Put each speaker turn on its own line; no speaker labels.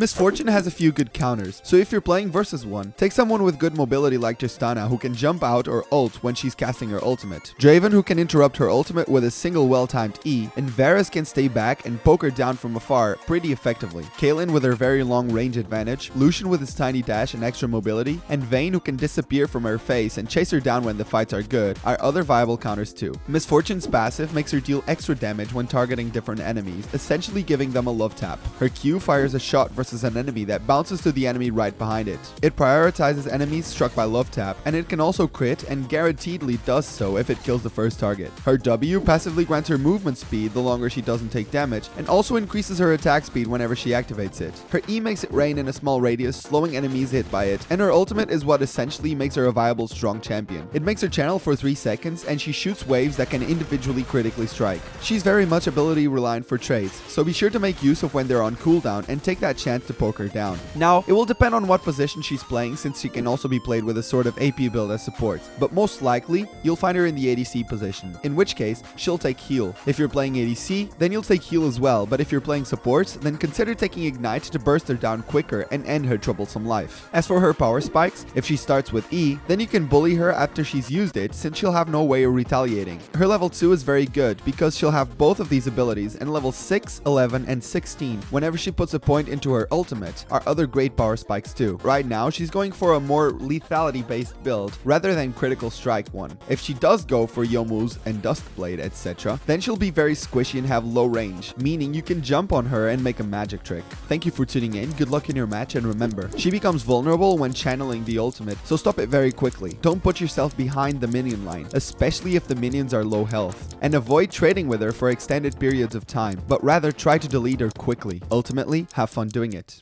Miss Fortune has a few good counters, so if you're playing versus one, take someone with good mobility like Tristana who can jump out or ult when she's casting her ultimate, Draven who can interrupt her ultimate with a single well-timed E, and Varus can stay back and poke her down from afar pretty effectively, Caitlyn with her very long range advantage, Lucian with his tiny dash and extra mobility, and Vayne who can disappear from her face and chase her down when the fights are good are other viable counters too. Miss Fortune's passive makes her deal extra damage when targeting different enemies, essentially giving them a love tap. Her Q fires a shot versus versus an enemy that bounces to the enemy right behind it. It prioritizes enemies struck by love tap, and it can also crit and guaranteedly does so if it kills the first target. Her W passively grants her movement speed the longer she doesn't take damage, and also increases her attack speed whenever she activates it. Her E makes it rain in a small radius, slowing enemies hit by it, and her ultimate is what essentially makes her a viable strong champion. It makes her channel for 3 seconds, and she shoots waves that can individually critically strike. She's very much ability reliant for trades, so be sure to make use of when they're on cooldown and take that chance to poke her down. Now, it will depend on what position she's playing since she can also be played with a sort of AP build as support, but most likely, you'll find her in the ADC position, in which case, she'll take heal. If you're playing ADC, then you'll take heal as well, but if you're playing support, then consider taking ignite to burst her down quicker and end her troublesome life. As for her power spikes, if she starts with E, then you can bully her after she's used it since she'll have no way of retaliating. Her level 2 is very good because she'll have both of these abilities and level 6, 11, and 16 whenever she puts a point into her ultimate are other great power spikes too. Right now, she's going for a more lethality based build rather than critical strike one. If she does go for Youmuu's and Duskblade, etc., then she'll be very squishy and have low range, meaning you can jump on her and make a magic trick. Thank you for tuning in, good luck in your match, and remember, she becomes vulnerable when channeling the ultimate, so stop it very quickly. Don't put yourself behind the minion line, especially if the minions are low health, and avoid trading with her for extended periods of time, but rather try to delete her quickly. Ultimately, have fun doing it.